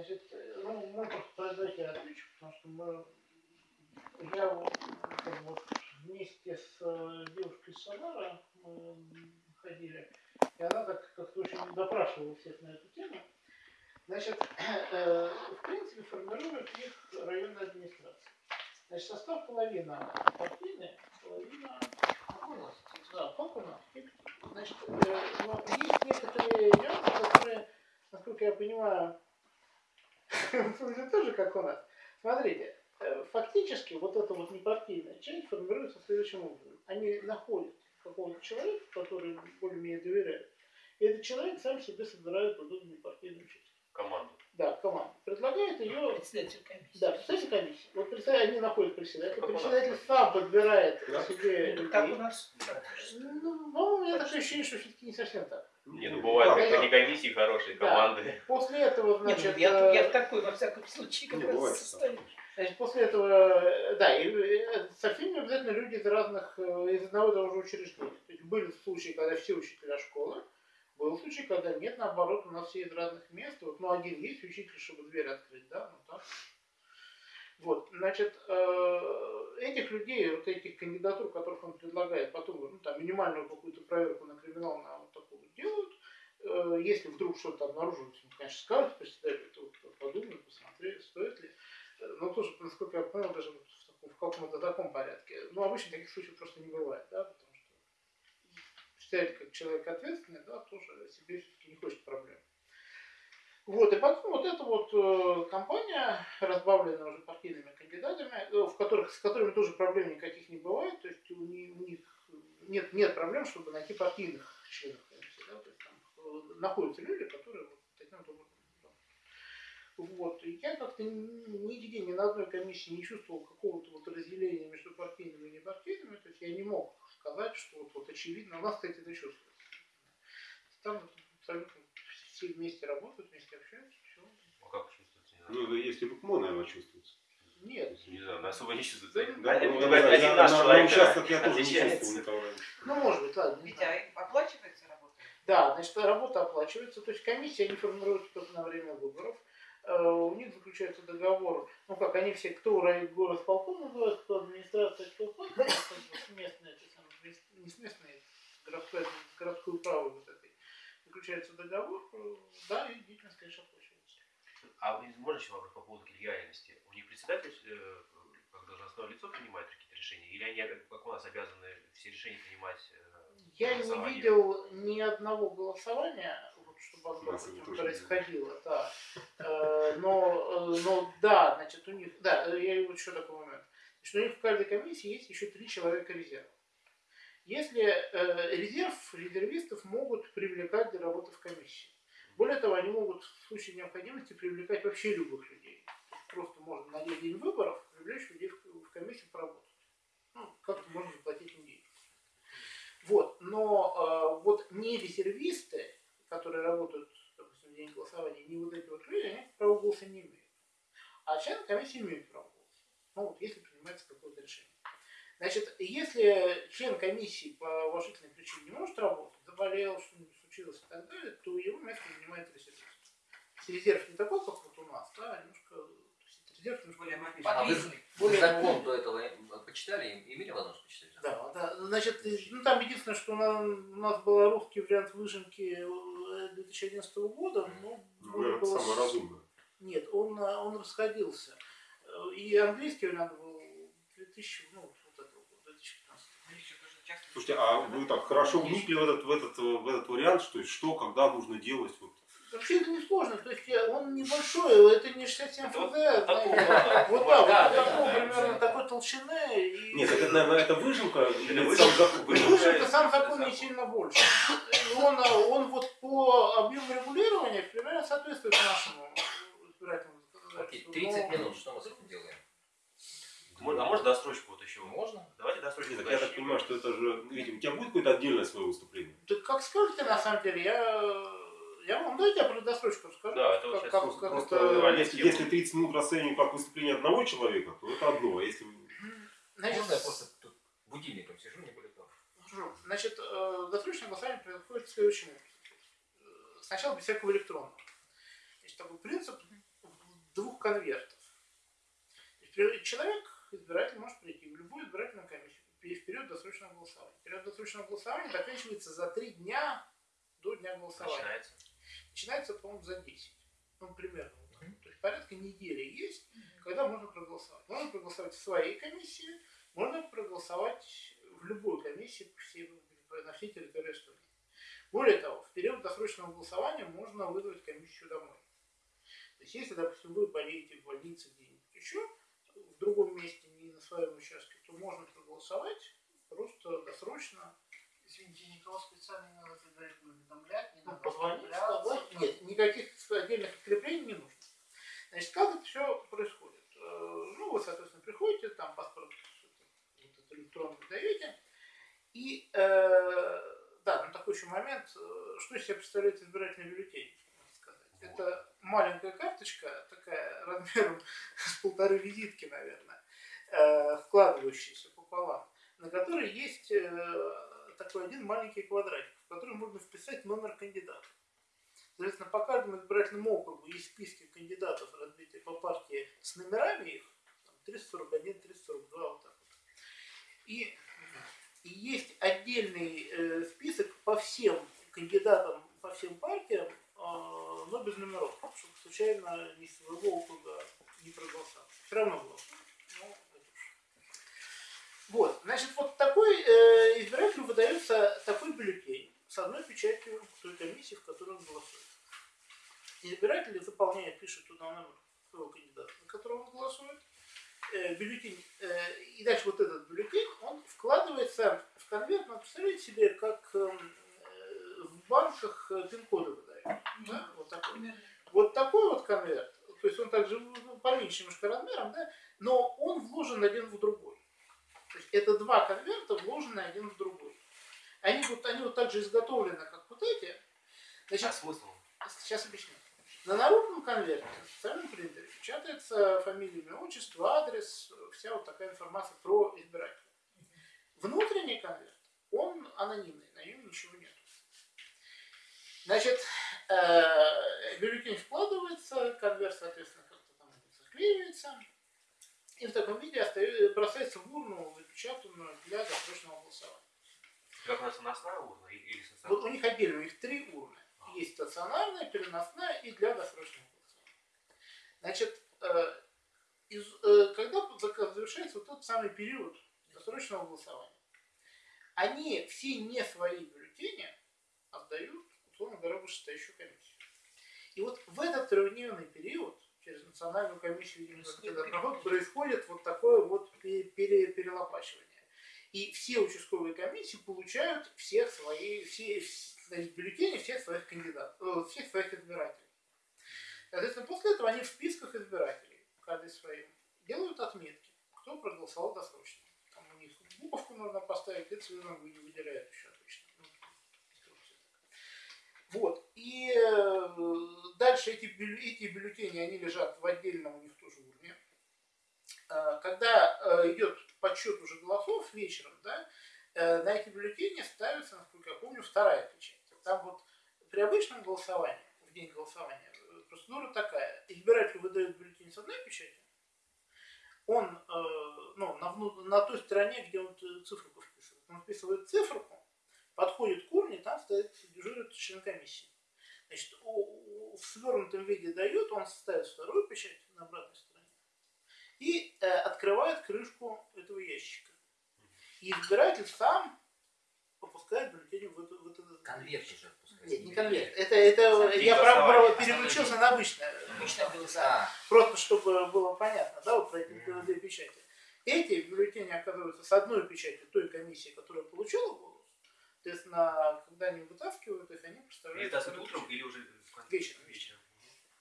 Значит, ну, мы просто произойти я отвечу, потому что мы, я вот, как бы, вместе с э, девушкой Самара ходили, и она так как-то очень допрашивала всех на эту тему. Значит, э, в принципе, формирует их районная администрация. Значит, состав половина партийная, половина да, как у нас. Значит, э, но есть некоторые нюансы, которые, насколько я понимаю, тоже как у нас. Смотрите, э, фактически вот эта вот непартийная часть формируется следующим образом. Они находят какого-то человека, который более-менее доверяют, и этот человек сам себе собирает вот эту непартийную часть. Команду. Да, команду. Предлагает ее... Председатель комиссии. Да, председатель комиссии. Вот председатель, они находят председателя. Председатель сам подбирает Да. себе Ну, Как у нас? Ну, по-моему, у меня такое ощущение, что все-таки не совсем так. Не, ну бывают как как так? комиссии хорошие, Да. команды. После этого, Нет, значит, ну, я, э, я в такой, во всяком случае, как Не, раз бывает так. значит, после этого, э, да, и э, совсем не обязательно люди из разных, э, из одного и того же учреждения. То есть были случаи, когда все учителя школы, был случай, когда нет, наоборот, у нас все из разных мест. Вот, ну, один есть учитель, чтобы дверь открыть, да, ну так. Вот, значит, э, этих людей, вот этих кандидатур, которых он предлагает, потом, ну, там, минимальную какую-то проверку на криминал на вот такую делают. Э, Если вдруг что-то обнаруживается, ну, конечно, скажут председателю, то подумают, посмотреть, стоит ли. Э, Но тоже, насколько я понял, даже в, таком, в каком-то таком порядке. Ну, обычно таких случаев просто не бывает, да, потому представитель как человек ответственный, да, тоже себе все-таки не хочет проблем. Вот, и потом вот эта вот э, компания, разбавленная уже партийными кандидатами, э, в которых, с которыми тоже проблем никаких не бывает, то есть у, ни- у них нет, нет проблем, чтобы найти партийных членов комиссии, да, то есть там э, находятся люди, которые вот таким вот образом. Вот, и я как-то ни- нигде, ни на одной комиссии не чувствовал какого-то вот разделения между партийными и непартийными, то есть я не мог сказать, что вот, вот очевидно, у нас, кстати, это чувствуется. Там абсолютно все вместе работают, вместе общаются, все. Ну как чувствуется. Ну, если бы КМО, наверное, чувствуется. Нет, Не знаю, особо не чувствуется. Да, Один, Ну, ну, я- один наш на- на человек участках я тоже не никого раньше. ну может быть, ладно, не Ведь а оплачивается работа? Да, значит, работа оплачивается, то есть комиссия они формируются только на время выборов. Э, У них заключается договор, ну как, они все, кто район город полком называют, кто администрация, кто фонд, ну, как бы сместные, эти самые, мес- не сместные, городской, городскую право вот этой. Заключается договор, э, да, и деятельность, конечно, оплачивается. А вы- можно еще вопрос по поводу коллегиальности? У них председатель, э, как должностное лицо, принимает какие-то решения? Или они, как у нас, обязаны все решения принимать? э, Я не видел ни одного голосования, вот, чтобы оно, У нас это допустим, тоже происходило, да. Но, но да, значит, у них, да, я вот еще такой момент. Значит, у них в каждой комиссии есть еще три человека резерва. Если э, резерв, резервистов могут привлекать для работы в комиссии. Более того, они могут в случае необходимости привлекать вообще любых людей. Просто можно на день выборов привлечь людей в, в комиссию поработать. Ну, как-то можно заплатить им деньги. Вот, но э, вот не резервисты, которые работают, допустим, в день голосования, не вот эти вот люди, они права голоса не имеют. А члены комиссии имеют право голоса. Ну вот, если принимается какое-то решение. Значит, если член комиссии по уважительной причине не может работать, заболел, что-нибудь случилось и так далее, то его место занимает резервист. Резерв не такой, как вот у нас, да, а немножко, то есть резерв немножко Более мобильный. А вы. Более- закон до этого почитали, имели возможность почитать? Да, да. Значит, ну там единственное, что у нас, у нас был русский вариант выжимки э, 2011 года, но Ну, наверное, было самое разумное. Нет, он, э, он расходился. Э, И английский вариант был 2000, ну, вот этого года, 2015. Слушайте, а вы так хорошо вникли в этот, в этот, в этот вариант, что, что, когда нужно делать? Вот. Вообще это несложно, то есть э, он небольшой, это не 67 Это ФЗ, вот да, вот да, такого примерно такой толщины. И... Нет, это, наверное, это выжимка или выжимка. сам закон? Выжимка сам закон не сильно больше. Он, э, он вот по объему регулирования примерно соответствует нашему избирательному Окей, законодательству. 30 Но- минут, что мы с этим делаем? Можно- А можно досрочку вот еще? Можно? Давайте досрочку. Нет, так я так понимаю, что это же, видимо, у тебя будет какое-то отдельное свое выступление? Да как скажете, на самом деле, я, я вам дайте я про досрочку расскажу. Да, это вот как, сейчас как, просто- как Просто это- если, если 30 минут расценивать как выступление одного человека, то это одно. А если Значит, Можно я просто тут будильником сижу, не того? Хорошо. Значит, э, досрочное голосование происходит следующим образом. Э, Сначала без всякого электронного. Есть такой принцип двух конвертов. Человек, избиратель, может прийти в любую избирательную комиссию в период досрочного голосования. Период досрочного голосования заканчивается за три дня до дня голосования. Начинается. Начинается, по-моему, за 10. Ну, примерно. вот так. То есть порядка недели есть, когда можно проголосовать. Можно проголосовать в своей комиссии, можно проголосовать в любой комиссии по всей, на всей территории Эстонии. Более того, в период досрочного голосования можно вызвать комиссию домой. То есть, если, допустим, вы болеете в больнице где-нибудь еще, другом месте, не на своем участке, то можно проголосовать просто досрочно Извините, никого специально не надо предварительно уведомлять, не Ну, надо позвонить, оформляться, сказать. Нет, никаких отдельных подкреплений не нужно. Значит, как это все происходит? Э, Ну, вы, соответственно, приходите, там паспорт вот этот электронный даете. И, э, да, ну такой еще момент, э, что из себя представляет избирательный бюллетень, можно сказать. Это маленькая карточка, такая размером с полторы визитки, наверное, э, складывающаяся пополам, на которой есть э, такой один маленький квадратик, в который можно вписать номер кандидата. Соответственно, по каждому избирательному округу есть списки кандидатов, разбитые по партии с номерами их, там, 341, 342, вот так вот. И, и есть отдельный э, список по всем кандидатам, по всем партиям, но без номеров, чтобы случайно ни своего округа не проголосовал. Все равно голосуют. Ну, это. Вот, значит, вот такой э, избирателю выдается такой бюллетень с одной печатью той комиссии, в которой он голосует. Избиратель заполняет, пишет туда номер своего кандидата, на которого он голосует. Э, бюллетень, э, и дальше вот этот бюллетень, он вкладывается в конверт, ну, представляете себе, как эм, э, в банках э, пин-коды выдают. Да? Вот такой. Примерно. Вот такой вот конверт, то есть он также ну, поменьше немножко размером, да, но он вложен один в другой. То есть это два конверта, вложены один в другой. Они вот, они вот так же изготовлены, как вот эти. Значит, А смысл? Сейчас объясню. На народном конверте, на специальном принтере, печатается фамилия, имя, отчество, адрес, вся вот такая информация про избирателя. Внутренний конверт, он анонимный, на нем ничего нет. Значит, э, бюллетень вкладывается, конверт, соответственно, как-то там заклеивается, и в таком виде остается, бросается в урну, запечатанную для досрочного голосования. Как у нас наносная урна или или Вот стационарная? у них отдельно, у них три урны. Есть стационарная, переносная и для досрочного голосования. Значит, э, из- э, когда зак- завершается вот тот самый период досрочного голосования, они все не свои бюллетени отдают, условно говоря, вышестоящую комиссию. И вот в этот трехдневный период через национальную комиссию проходит, происходит вот такое вот пе- пере- перелопачивание. И все участковые комиссии получают всех свои, все, значит, бюллетени всех своих кандидатов, э, всех своих избирателей. Соответственно, после этого они в списках избирателей, каждый своим, делают отметки, кто проголосовал досрочно. Там у них буковку нужно поставить, и цветом вы- выделяют еще обычно. Ну. Вот. И э, дальше эти, эти бюллетени, они лежат в отдельном у них тоже урне. Э, Когда э, идет подсчет уже голосов вечером, да, э, на эти бюллетени ставится, насколько я помню, вторая печать. Там вот при обычном голосовании, в день голосования, процедура такая. Избиратель выдает бюллетень с одной печатью, он э, ну, на, на той стороне, где он циферку вписывает, он вписывает циферку, подходит к урне, там стоит, дежурит член комиссии. Значит, в свернутом виде дает, он ставит вторую печать на обратной стороне и э, открывает крышку этого ящика. И избиратель сам попускает бюллетень в в эту Конверт уже. Нет, не конверт. Это, это я про, про- переключился на обычное. Обычно было а, Просто чтобы было понятно, да, вот про эти две печати. Эти бюллетени оказываются с одной печатью той комиссии, которая получила голос. Соответственно, когда они вытаскивают их, они представляют... это вторую утром печать. или уже? Вечером. вечером.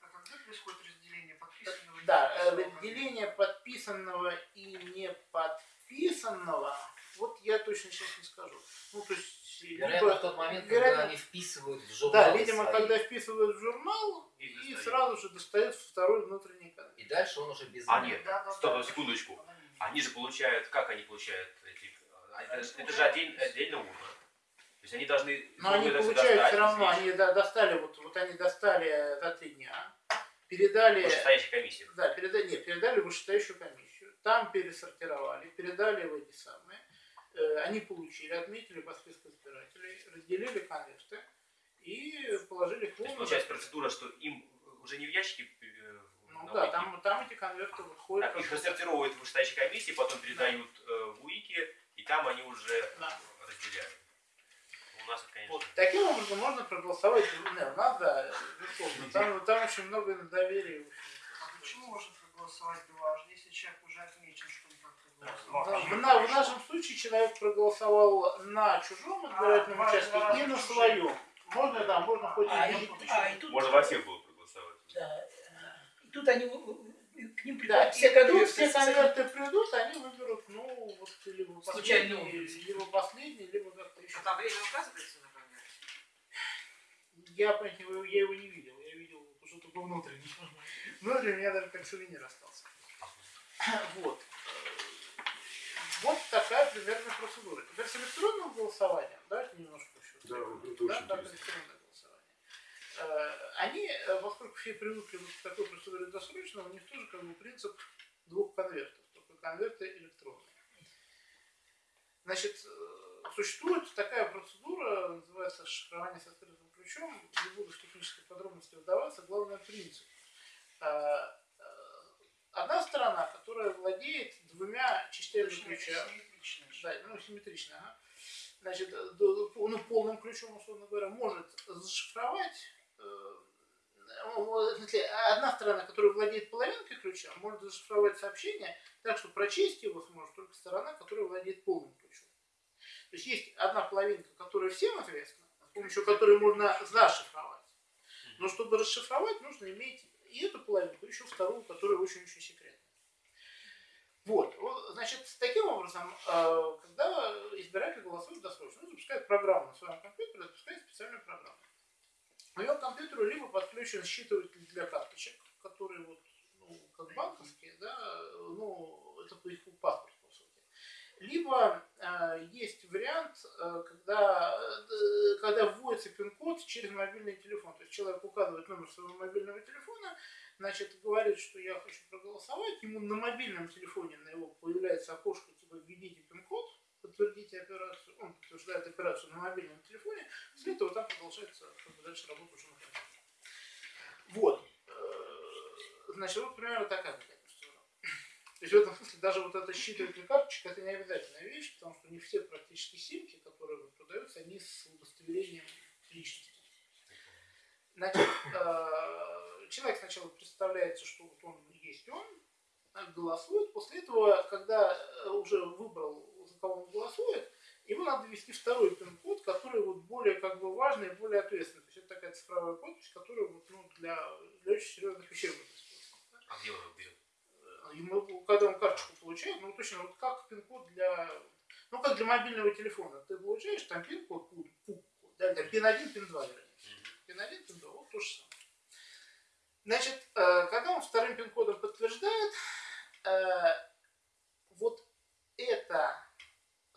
А когда происходит разделение подписанного? и Да, э, разделение подписанного и не подписанного, вот я точно сейчас не скажу. Ну, то есть, вероятно, либо- в тот момент, вероятно, когда они вписывают в журнал. Да, видимо, когда вписывают в журнал, И и сразу же достают второй внутренний конверт. И дальше он уже без А, нет. Да, да, Стоп, да. секундочку. Они же получают, как они получают эти, А это, это же отдельно, отдельно урна. То есть они должны... Но они получают достать, все равно, они до- достали, вот, вот они достали за три дня, передали, Вышестоящая комиссия. да, передали, нет, передали в вышестоящую комиссию, там пересортировали, передали в эти самые, они получили, отметили по списку избирателей, разделили конверты и положили в урну. получается процедура, что им уже не в ящике э, Ну да, там, там эти конверты выходят. а их рассортировывают в вышестоящей комиссии, потом передают э, в УИКи, и там они уже Да. разделяют. У нас, это, конечно, Вот. Таким образом можно проголосовать, не, у нас, да, безусловно, там, там очень много доверия. А почему можно проголосовать дважды, если человек уже отмечен, что в, на- в нашем случае человек проголосовал на чужом избирательном А, участке важно, и на своем. Можно, да, можно хоть А, и и, а, и тут, Можно во всех было проголосовать. да, и тут они э, э, к ним Да, приходят все конверты, все конверты придут, они выберут, ну, вот, либо последний, Случайным образом. либо последний, либо как-то еще. А там время указывается на конверте? Я, его- я его не видел, я видел что только внутренний. Внутренний у меня даже как сувенир остался. Вот. Вот такая примерная процедура. Теперь с электронным голосованием, давайте немножко еще. Да, это да, очень да, электронное голосование. Э, Они, э, поскольку все привыкли к такой процедуре досрочного, у них тоже как бы принцип двух конвертов, только конверты электронные. Значит, э, существует такая процедура, называется шифрование со скрытым ключом. Не буду в технические подробности вдаваться, главное принцип. Одна сторона, которая владеет двумя частями ключа, да, ну, симметрично, ага. Значит, э, ну, полным ключом, условно говоря, может зашифровать, э, одна сторона, которая владеет половинкой ключа, может зашифровать сообщение так, что прочесть его сможет только сторона, которая владеет полным ключом. То есть есть одна половинка, которая всем известна, с помощью которой можно зашифровать. Но чтобы расшифровать, нужно иметь и эту половинку, еще вторую, которая очень-очень секретная. Вот, значит, таким образом, э, когда избиратель голосует досрочно, он запускает программу на своем компьютере, запускает специальную программу. На его компьютеру либо подключен считыватель для карточек, которые вот, ну, как банковские, да, ну, это по их паспорт, по сути. Либо э, есть вариант, э, когда, э, когда вводится пин-код через мобильный телефон. То есть человек указывает номер своего мобильного телефона, значит, говорит, что я хочу проголосовать, ему на мобильном телефоне на его появляется окошко, типа, введите пин-код, подтвердите операцию, он подтверждает операцию на мобильном телефоне, после этого там продолжается как бы, дальше работа уже на компьютере. Вот. Э, Значит, вот примерно такая. То есть в этом смысле даже вот это считыватель карточек это не обязательная вещь, потому что не все практически симки, которые продаются, они с удостоверением личности. Значит, э, человек сначала представляется, что вот он есть он, э, голосует. После этого, когда э, уже выбрал, за кого он голосует, ему надо ввести второй пин-код, который вот более как бы важный и более ответственный. То есть это такая цифровая подпись, которая вот, ну, для, для очень серьезных вещей будет использоваться. А где он его? Э, Ему, когда он карточку получает, ну точно вот как пин-код для, ну как для мобильного телефона. Ты получаешь там пин-код, пу- да, да, пин-1, пин-2, вернее. Пин-1, пин-2, вот то же самое. Значит, э, когда он вторым пин-кодом подтверждает, э, вот это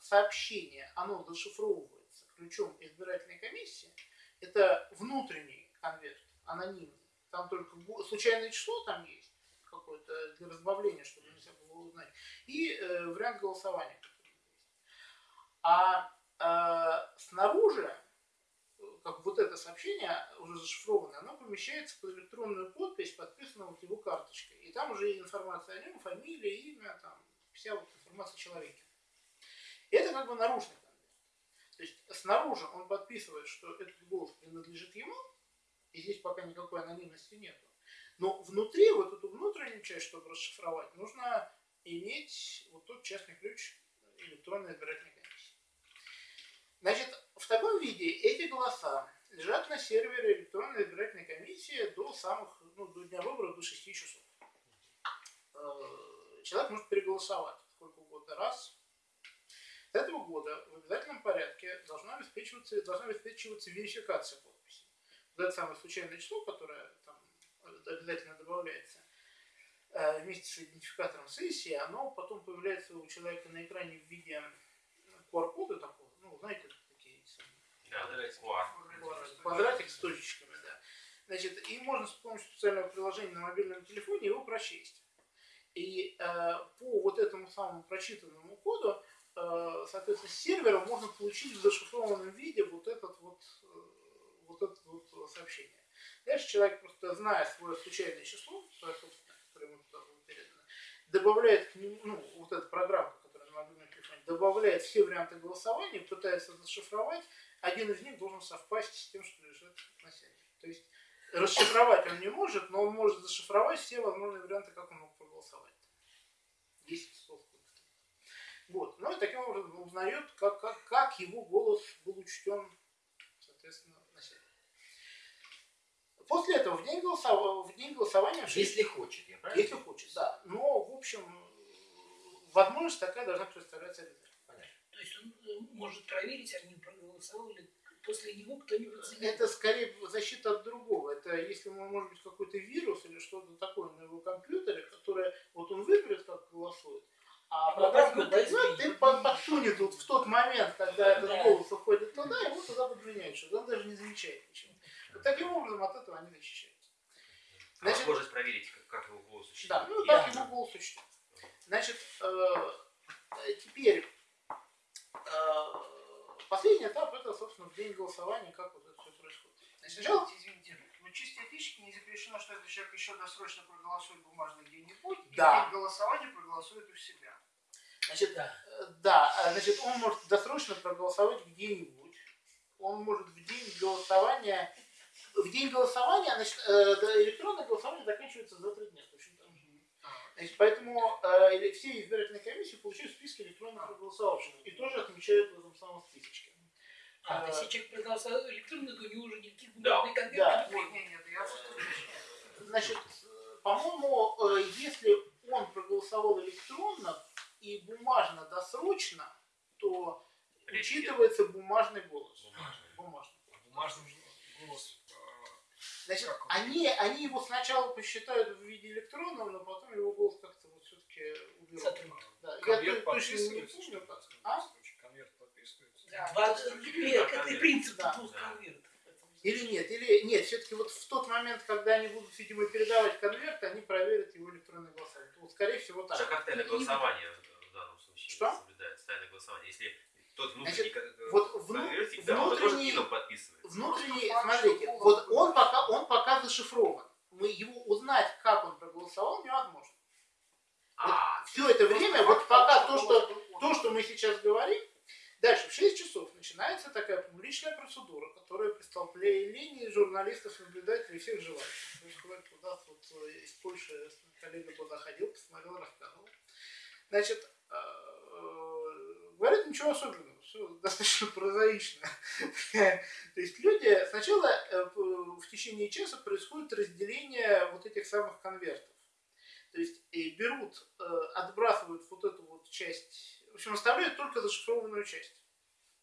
сообщение, оно зашифровывается ключом избирательной комиссии, это внутренний конверт, анонимный. Там только случайное число там есть, какое-то для разбавления, чтобы нельзя было узнать, и э, вариант голосования, который есть. А э, снаружи, как вот это сообщение уже зашифрованное, оно помещается под электронную подпись, подписанную вот его карточкой. И там уже информация о нем, фамилия, имя, там, вся вот информация о человеке. И это как бы наружный конверт. То есть снаружи он подписывает, что этот голос принадлежит ему, и здесь пока никакой анонимности нету. Но внутри, вот эту внутреннюю часть, чтобы расшифровать, нужно иметь вот тот частный ключ электронной избирательной комиссии. Значит, в таком виде эти голоса лежат на сервере электронной избирательной комиссии до самых, ну, до дня выборов, до 6 часов. Э, Человек может переголосовать сколько угодно раз. С этого года в обязательном порядке должна обеспечиваться, должна обеспечиваться верификация подписи. Вот это самое случайное число, которое обязательно добавляется, э, вместе с идентификатором сессии, оно потом появляется у человека на экране в виде QR-кода такого, ну, знаете, такие Да, да, QR. квадратик с точечками, да. Значит, и можно с помощью специального приложения на мобильном телефоне его прочесть. И э, по вот этому самому прочитанному коду, э, соответственно, с сервера можно получить в зашифрованном виде вот этот вот, э, вот это вот сообщение. Дальше человек просто, зная свое случайное число, добавляет к нему, ну, вот эту программу, которая на мобильном телефоне, добавляет все варианты голосования, пытается зашифровать, один из них должен совпасть с тем, что лежит на сервере. То есть расшифровать он не может, но он может зашифровать все возможные варианты, как он мог проголосовать. 10 слов. Вот. Ну и таким образом узнает, как, как, как его голос был учтен, соответственно. После этого в день, голосов... в день голосования... Если хочет, я правильно? Если хочет, да. Но, в общем, возможность такая должна представляться обязательно. То есть он э, может проверить, они проголосовали после него кто-нибудь за него. Это скорее защита от другого. Это если может быть какой-то вирус или что-то такое на его компьютере, которое вот он выберет, как голосует, а программа и под- подсунет вот в тот момент, когда этот Да. голос уходит туда, его туда подменяют, что он даже не замечает ничего. Таким образом от этого они защищаются. А Значит, Возможность проверить, как, как его голос учтен. да, ну так его голос учтен. Значит, э, теперь э, последний этап это, собственно, в день голосования, как вот это все происходит. Значит, сначала Извините. Вот чисто этически не запрещено, что этот человек еще досрочно проголосует бумажно где-нибудь, и Да. в день голосования проголосует у себя. Значит, Да. э, да, э, значит, он может досрочно проголосовать где-нибудь. Он может в день голосования, в день голосования, значит, э, да, электронное голосование заканчивается за три дня, точно так же. Значит, поэтому э, все избирательные комиссии получают списки электронно проголосовавших и тоже отмечают в этом самом списочке. А, Э, если человек проголосовал электронно, то у него уже никаких Да. бумажных конвертов Да. не Вот, нет, я. Значит, по-моему, э, если он проголосовал электронно и бумажно досрочно, то Речь учитывается бумажный голос. Бумажный. Бумажный. Бумажный голос. Значит, они, они его сначала посчитают в виде электронного, но потом его голос как-то вот все-таки уберут. Да. Я Конверт то- точно не помню, А? Конверт подписывается. Да. Это конверт. принцип Да. конвертов. Или нет, или нет, все-таки вот в тот момент, когда они будут, видимо, передавать конверт, они проверят его электронное голосование. Вот, скорее всего, так. Как тайное голосование в данном случае Что? соблюдается? Тайное голосование. Если тот внутренний Значит, вот вну- да, внутренний- подписывает. Внутренний, смотрите, вот он пока, он пока зашифрован. Мы его узнать, как он проголосовал, невозможно. А, Все это время, вот пока то, что то, что мы сейчас говорим, дальше в 6 часов начинается такая публичная процедура, которая при столкновении журналистов, наблюдателей и всех желающих. Происходит у нас вот э, из Польши коллега подоходил, посмотрел, рассказывал. Значит, э, говорят ничего особенного, все достаточно прозаично. То есть люди сначала э, в течение часа происходит разделение вот этих самых конвертов. То есть и берут, э, отбрасывают вот эту вот часть, в общем, оставляют только зашифрованную часть.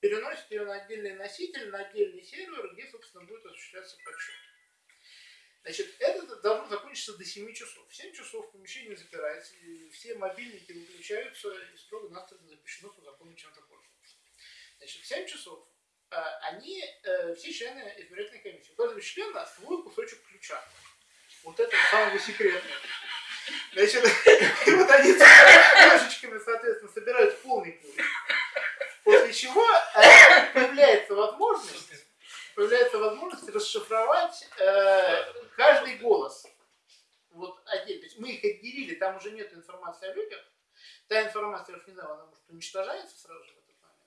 Переносят ее на отдельный носитель, на отдельный сервер, где, собственно, будет осуществляться подсчет. Значит, это должно закончиться до 7 часов. В 7 часов помещение запирается, все мобильники выключаются, и строго-настрого запрещено по закону чем-то. Значит, в 7 часов э, они, э, все члены избирательной комиссии, у каждого члена свой кусочек ключа. Вот этого самого секретного. Значит, и вот они ножичками, соответственно, собирают полный ключ. После чего э, появляется возможность, появляется возможность расшифровать э, каждый голос. Вот отдельно. Мы их отделили, там уже нет информации о людях. Та информация, я не знаю, она может уничтожается сразу же в этот момент.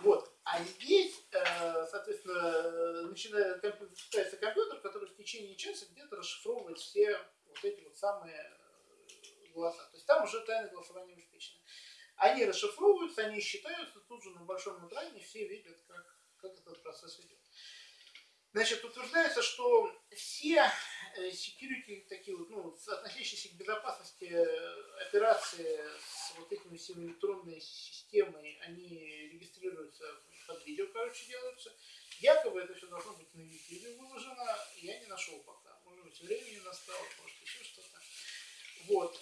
Вот. А здесь, э, соответственно, начинает компью- запускается компьютер, который в течение часа где-то расшифровывает все вот эти вот самые э, голоса. То есть там уже тайное голосование обеспечено. Они расшифровываются, они считаются, тут же на большом экране все видят, как, как этот процесс идет. Значит, утверждается, что все э, security, такие вот, ну, относящиеся к безопасности э, операции с вот этими всеми электронной системой, они регистрируются под видео, короче, делаются. Якобы это все должно быть на YouTube выложено, я не нашел пока. Может быть, времени настало, может, еще что-то. Э, вот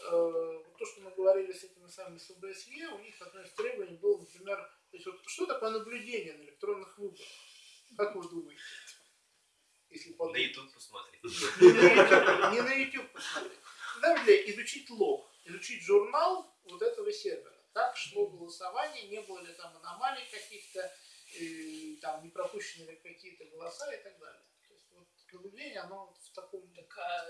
то, что мы говорили с этими самыми с ОБСЕ, у них одно из требований было, например, есть вот что такое наблюдение на электронных выборах? Как вы думаете? Если На подумать. YouTube посмотреть. Не на YouTube, на посмотреть. Ли изучить лог, изучить журнал вот этого сервера. Как шло голосование, не было ли там аномалий каких-то, э, там не пропущены ли какие-то голоса и так далее. То есть вот наблюдение, оно в таком Так, а,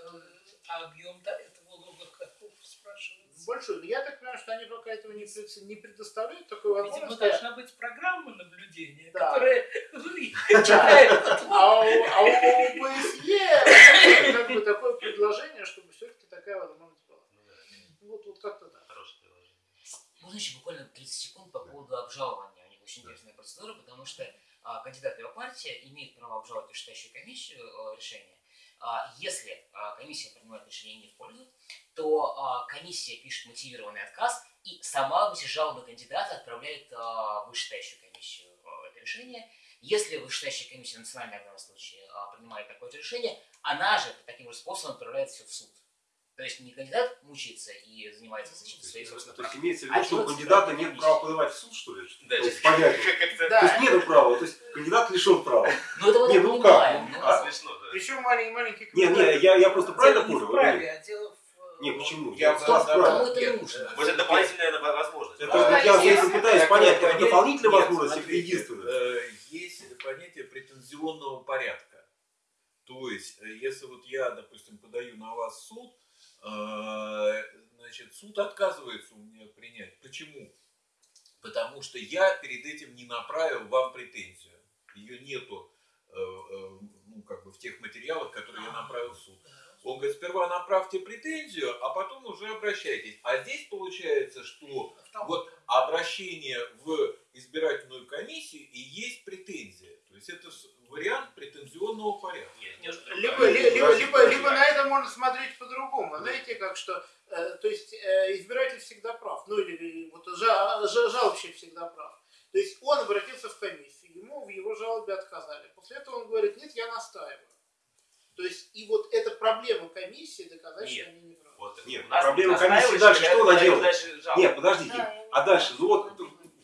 а объем да, этого лога каков спрашивается? большой. Но я так понимаю, что они пока этого не, не предоставляют такой Видимо, возможности. должна быть программа наблюдения, Да. которая читает. А у, а у ОБСЕ как бы такое предложение, чтобы все-таки такая возможность была. Ну да, Вот, вот как-то так. хорошее приложение. Можно еще буквально 30 секунд по поводу обжалования. У них очень интересная процедура, потому что а, кандидат его партия имеет право обжаловать вышестоящую комиссию э, решение. А, если а, комиссия принимает решение не в пользу, то а, комиссия пишет мотивированный отказ и сама в жалобы кандидата отправляет а, в вышестоящую комиссию это решение. Если вышестоящая комиссия национальная в данном случае а, принимает такое решение, она же таким же способом отправляет все в суд. То есть не кандидат мучается и занимается защитой своих То собственных есть прав, имеется в А виду, что у кандидата нет комиссия. права подавать в суд, что ли? Да, то есть понятно. Да. То есть нет права, то есть кандидат лишен права. Ну, это мы Не, ну как, понимаем. ну, но- а? смешно, да. Причем маленький маленький Не, не, я, я просто правильно понял? в праве, или- а дело в... Не, почему? Я Я правильно. Кому это Нет, нужно? э, Может, дополнительная возможность. Это да? вот я если- пытаюсь понять, это дополнительная нет, возможность или смотрите, единственная? э, Есть понятие претензионного порядка. То есть, э, если вот я, допустим, подаю на вас суд, э, значит, суд отказывается у меня принять. Почему? Потому что я перед этим не направил вам претензию. Ее нету э, э, как бы в тех материалах, которые я направил в суд. Он говорит, сперва направьте претензию, а потом уже обращайтесь. А здесь получается, что вот обращение в избирательную комиссию и есть претензия. То есть это вариант претензионного порядка. Нет, немножко Либо, либо, либо, Подожди, либо на это можно смотреть по-другому. Знаете, как что, э, то есть э, избиратель всегда прав, ну или вот жа- жа- жалобщик всегда прав. То есть он обратился в комиссию, ему в его жалобе отказали. После этого он говорит, нет, я настаиваю. То есть и вот эта проблема комиссии доказать, Нет. что они не правы. Вот, Нет, проблема комиссии дальше что она делает? дальше. Нет, подождите. Да, А дальше, ну вот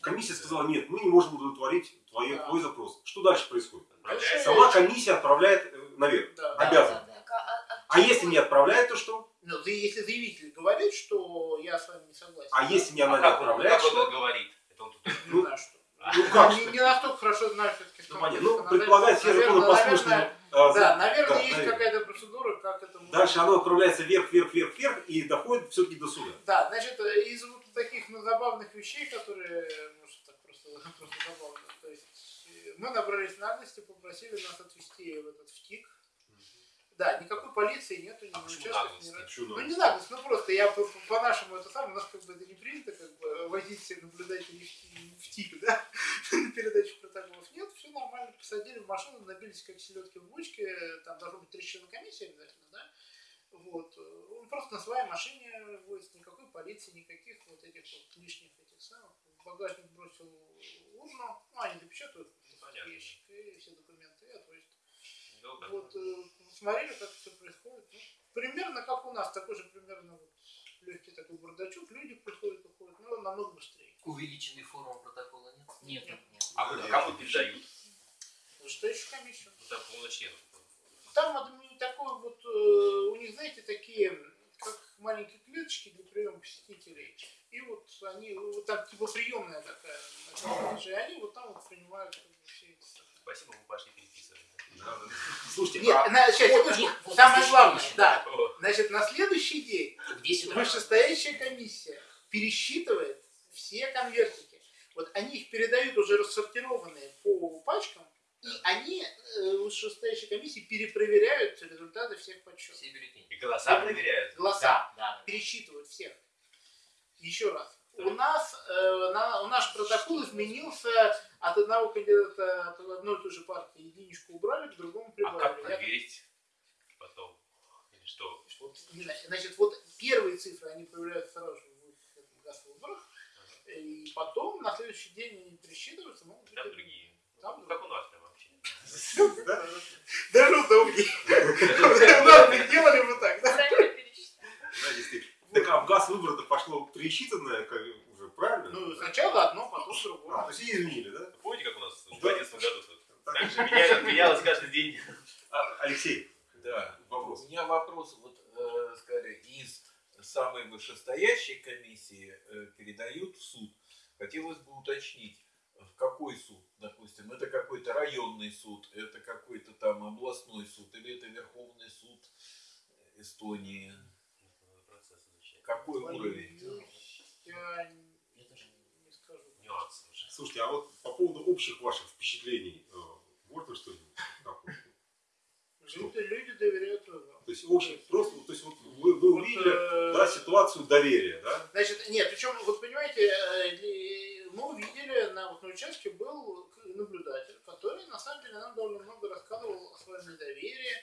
комиссия сказала, нет, мы не можем удовлетворить твой, Да. твой запрос. Что дальше происходит? Отправляется. Сама комиссия отправляет э, наверх. Да. Да, обязан. да, да. Так, а- а- А если не отправляет, то что? Ну, за- если заявитель говорит, что я с вами не согласен. А если не она А не как он, отправляет, как он что? это говорит? Это он тут что. Ну как? Не, не настолько хорошо знаю все-таки. Ну, понятно. Ну, предполагать все законы послушные. Да, наверное, есть какая-то процедура, как это Дальше оно отправляется вверх, вверх, вверх, вверх и доходит все-таки до суда. Да, значит, из вот таких ну, забавных вещей, которые, может, так просто, просто забавно, то есть э, мы набрались наглости, попросили нас отвезти в этот втик. Да, никакой полиции нету, ни А наглости? ни Ну надо? не наглость, ну просто я по- по- по-нашему это самое, у нас как бы это не принято, как бы возить наблюдателей в, в тик, да, на передачу протоколов. Нет, все нормально, посадили в машину, набились как селедки в бочке, там должно быть три члена комиссии обязательно, да. Вот. э, Он просто на своей машине возит, никакой полиции, никаких вот этих вот лишних этих самых. В багажник бросил урну, ну, они допечатают Понятно. ящик и все документы и отвозят. Долго. Вот, э, смотрели, как все происходит. Ну, примерно как у нас, такой же примерно вот легкий такой бардачок, люди приходят, уходят, но намного быстрее. Увеличенный форму протокола нет? Нет, нет, нет. А куда- кому передают? Что еще комиссию? Ну, там полноченов. Там адми- такой вот, э, у них, знаете, такие, как маленькие клеточки для приема посетителей. И вот они, вот там типа приемная такая, и они вот там вот принимают как бы, все эти. Спасибо, мы пошли переписывать. Слушайте, Нет, а вот самое главное, да. Значит, на следующий день В 10 утра. вышестоящая комиссия пересчитывает все конвертики. Вот они их передают уже рассортированные по пачкам, и они, э, вышестоящие комиссии, перепроверяют результаты всех подсчетов. Все бюллетени. И голоса проверяют. Голоса Да, да. пересчитывают всех. Еще раз. У нас, э, на, у наш протокол изменился от одного кандидата, от одной и той же партии единичку убрали, к другому А прибавили. как Я- проверить потом? Или что? Вот, не знаю, значит, вот первые цифры, они появляются сразу же в этом газ-выборах, и потом на следующий день они пересчитываются, быть Там другие. Там Ну, как у нас прям вообще. Даже удобнее. У нас бы делали бы так, да? Да, действительно. Так а в газ выборов пошло пересчитанное, как уже правильно? Ну, сначала одно, потом другое. А, то есть изменили, да? Помните, как у нас в 2011 году? Так же менялось каждый день. А, Алексей, да, вопрос. У меня вопрос, вот, э, сказали, из самой вышестоящей комиссии э, передают в суд. Хотелось бы уточнить, в какой суд, допустим, это какой-то районный суд, это какой-то там областной суд, или это Верховный суд Эстонии? Какой уровень? Я не скажу. Нюансы уже. слушайте, а вот по поводу общих ваших впечатлений, э, можно что-нибудь? такое? Люди, люди доверяют выборам. То есть общий, просто, то есть вот вы, вы Вот, увидели, э, да, ситуацию доверия, да? Значит, нет, причем, вот понимаете, э, мы увидели, на, вот, на участке был наблюдатель, который, на самом деле, нам довольно много рассказывал о своем недоверии,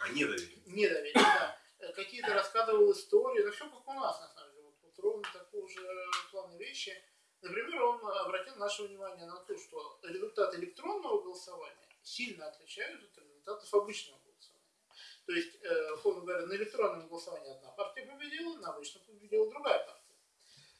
А недоверие. недоверие, да. Э, Какие-то рассказывал истории, да все как у нас, на самом деле, вот, вот ровно такого же плана вещи. Например, он обратил наше внимание на то, что результаты электронного голосования сильно отличаются от результатов обычного голосования. То есть, э, условно говоря, на электронном голосовании одна партия победила, на обычном победила другая партия.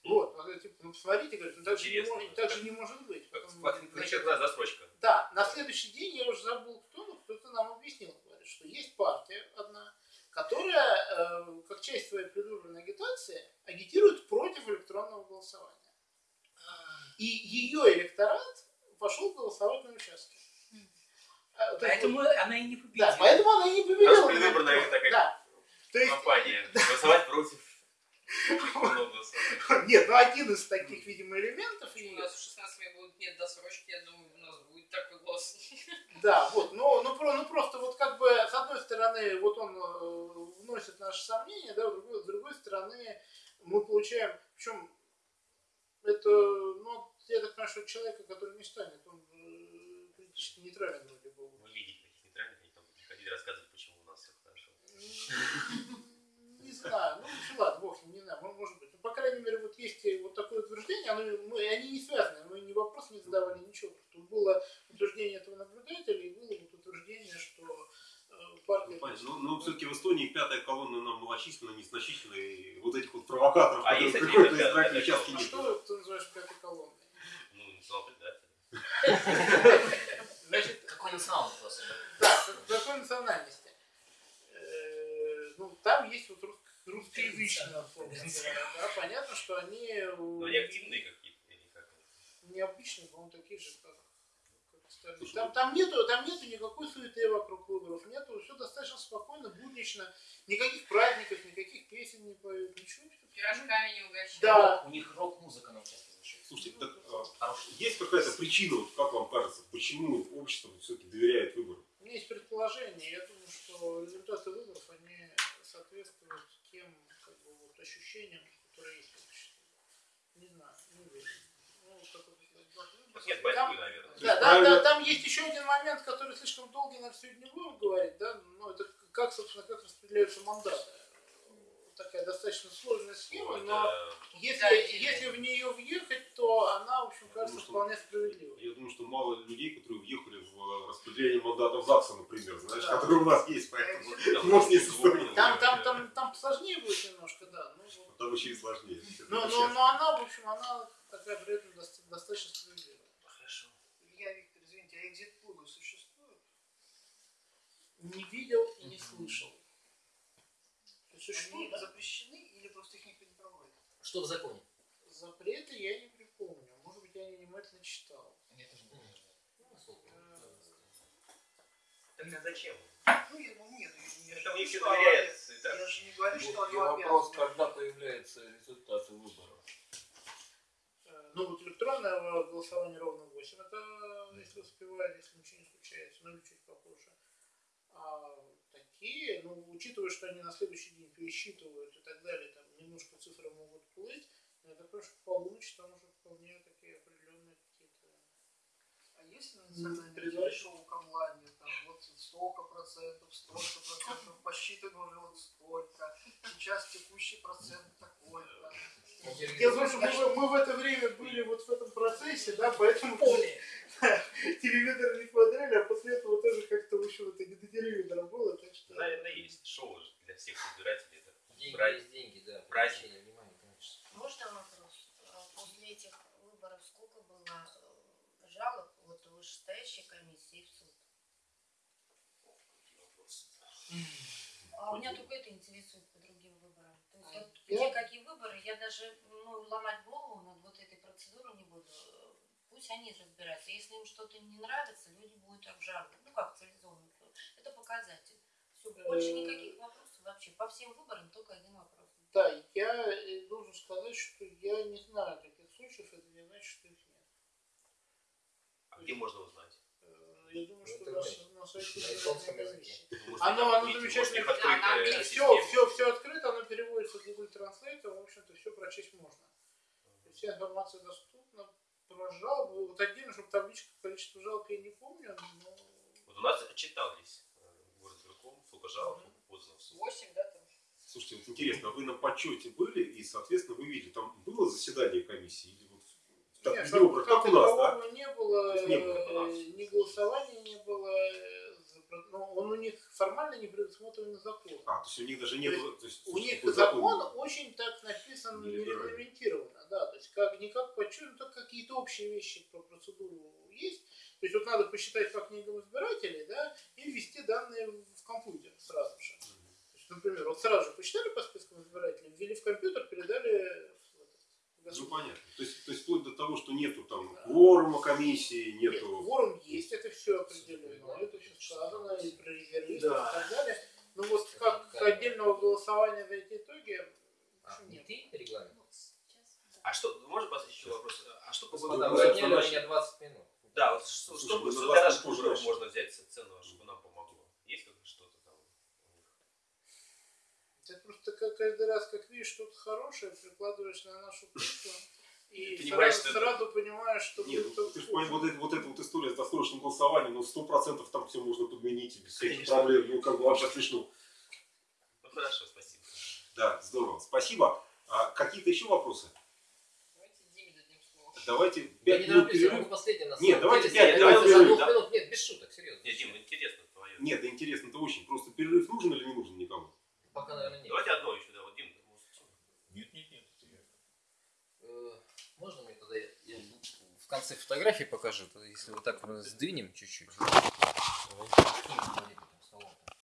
Вот, ну, типа, ну посмотрите, говорит, ну так же, не может, да. так же не может быть. Как Потом, значит, Вычеркнула засрочка. да, на следующий день я уже забыл, кто, но кто-то нам объяснил, говорит, что есть партия одна, которая, э, как часть своей предвыборной агитации, агитирует против электронного голосования. И ее электорат пошел голосовать на участке. А, то есть, Поэтому она и не победила. да, поэтому она и не победила. Наша предвыборная такая Да. То есть, Компания. Голосовать против. нет, ну один из таких, видимо, элементов. У нас в 16 лет будет нет досрочки, я думаю, такой голос. да, вот, но, ну, про- ну просто вот как бы с одной стороны, вот он э, вносит наши сомнения, да, с другой, с другой стороны мы получаем, причем это, ну, я так понимаю, что человека, который не станет, он политически нейтрален вроде бы. Вы видите таких нейтральных, они там приходили рассказывать, почему у нас все хорошо. Не знаю, ну ладно, бог не знаю, мо- может быть. Ну, по крайней мере, вот есть вот такое утверждение, оно, мы, они не связаны, мы ни вопрос не задавали, ничего. Тут было утверждение этого наблюдателя и было вот утверждение, что э, партия... Ну, понятно. Ну, ну, все-таки в Эстонии пятая колонна нам малочисленна, несначительна, и вот этих вот провокаторов, А которые пятая- избирательные пятая участки, А нет. что ты называешь пятой колонной? Ну, предатель. Значит, Какой национал вопрос? да, как- какой национальности? Э, Ну, там есть вот рус- русскоязычные, условно говоря, да, понятно, что они... э, Но они активные какие-то или как? необычные, по-моему, такие же, как, как остальные. Слушай, Там, там, нету, там нету никакой суеты вокруг выборов, нету, все достаточно спокойно, буднично, никаких праздников, никаких песен не поют, ничего. Пирожками не угощают. Да. У них рок-музыка на участке. Слушайте, так, а, есть какая-то причина, вот, как вам кажется, почему общество все-таки доверяет выборам? У меня есть предположение, я думаю, что результаты выборов, они соответствуют тем как бы, вот, ощущениям, которые есть в обществе. Не знаю, не уверен. Ну, вот как вот, Тут нет Там- борьбы, наверное. Да, да, правильно. да, там есть еще один момент, который слишком долгий, на сегодня не будем говорить, да, ну, это как, собственно, как распределяются мандаты. Такая достаточно сложная схема, Ну, но это- если, Да, если в нее въехать, то она, в общем, кажется Потому что- вполне справедливой. Я думаю, что мало людей, которые въехали в э, распределение мандатов ЗАГСа, например, знаешь, Да. которые у нас есть, поэтому нас есть история. Там, там, там, там сложнее будет немножко, да. Ну, вот. Там еще и сложнее. но, но, но она, в общем, она такая при этом доста- достаточно справедливая. Хорошо. Илья Виктор, извините, а экзит-пулы существуют? Не видел и не слышал. Есть Они запрещены или просто их никто не проводит? Что в законе? Запреты я не припомню. Может быть, я не внимательно читал. Я тоже не знаю. Так а зачем? Ну, я, ну нет, я, я Это же не что доверяется так. Я же не говорю, что и вопрос, когда появляются результаты выборов. Э, Ну, вот электронное голосование ровно в 8. Это если успевает, если ничего не случается, ну или чуть попозже. А такие, ну, учитывая, что они на следующий день пересчитывают и так далее, там немножко цифры могут плыть, я так что к полуночи там уже вполне какие-то Если на национальном Предлагаю. шоу в онлайне, там вот столько процентов, столько процентов, посчитано уже вот столько, сейчас текущий процент такой-то. Я знаю, что мы, мы в это время были вот в этом процессе, да, поэтому Поле. телевизор не смотрели, а после этого тоже как-то, в общем, это не до телевизора было, так что... Наверное, есть. Шоу для всех избирателей. Это Деньги Брать. есть деньги, да. Брать. Внимания, конечно. Можно вопрос? А После этих вышестоящей комиссии в суд? А у меня только это интересует по другим выборам. То есть вот Я- где какие выборы, я даже ну, ломать голову над вот этой процедурой не буду. Пусть они разбираются. Если им что-то не нравится, люди будут обжаловать. Ну как цивилизованно. Это показатель. Все, больше Э, никаких вопросов вообще. По всем выборам только один вопрос. Да, я э, должен сказать, что я не знаю таких случаев, это не значит, что их. А где можно узнать? Э, Я думаю, Ну, что на, сайте на японском языке. Ну, Оно, оно замечательно. Да, Все, все, все открыто, оно переводится в Google Translate, в общем-то, все прочесть можно. Вся информация доступна. Про жалобы, вот отдельно, чтобы табличка количество жалоб я не помню, но Вот у нас отчитались э, город Верком, сколько жалоб подано в суд. 8, да, там? Слушайте, вот интересно, вы на подсчете были, и, соответственно, вы видели, там было заседание комиссии? Или так, Нет, как у нас, да? не было, не как э, ни голосования не было, э, за- ну, он у них формально не предусмотрен законом. А, то есть у них даже не То было... то есть, У них закон очень так написан, Не регламентировано, да, то есть как, не как подсчет, но так какие-то общие вещи про процедуру есть. То есть вот надо посчитать по книгам избирателей, да, и ввести данные в компьютер сразу же. То есть, например, вот сразу же посчитали по спискам избирателей, ввели в компьютер, передали Ну, понятно. То есть, то есть вплоть до того, что нету там Да. кворума комиссии, Нет, нету... кворум есть, это все определено, это все сказано, и про резервистов Да. и так далее. Ну вот как Да. отдельного голосования за эти итоги, А, нет. ты регламент? Да. А что, можно поставить еще вопрос? А что по Господа, вы отняли у меня 20 минут. Да, вот что, Слушай, что, что начнем. можно взять ценного, чтобы нам помогло? Есть как что-то там? у них? Ты просто как каждый раз, как видишь что-то хорошее, прикладываешь на нашу крышу и Понимаешь, сразу, что- сразу понимаешь, что Нет, ну, ты же понимаешь, вот, это, вот эта вот история с досрочным голосованием, ну, сто процентов там все можно подменить и без всяких Конечно. проблем. Ну, как бы вообще смешно. Ну хорошо, спасибо. Да, здорово. Спасибо. А какие-то еще вопросы? Давайте Диме дадим слово. Давайте Я 5 не минут я перерыв. Нет, давайте деле пять, сказать. давайте За перерыв, да. минут, нет, без шуток, серьезно. Нет, Дим, интересно твое. Нет, да интересно, это очень. Просто перерыв нужен или не нужен никому? Пока, наверное, нет. Давайте одно еще, да, вот Дим. может, Нет, нет, нет. это я. Э, Можно мне тогда я, в конце фотографии покажу, если вот так мы сдвинем чуть-чуть.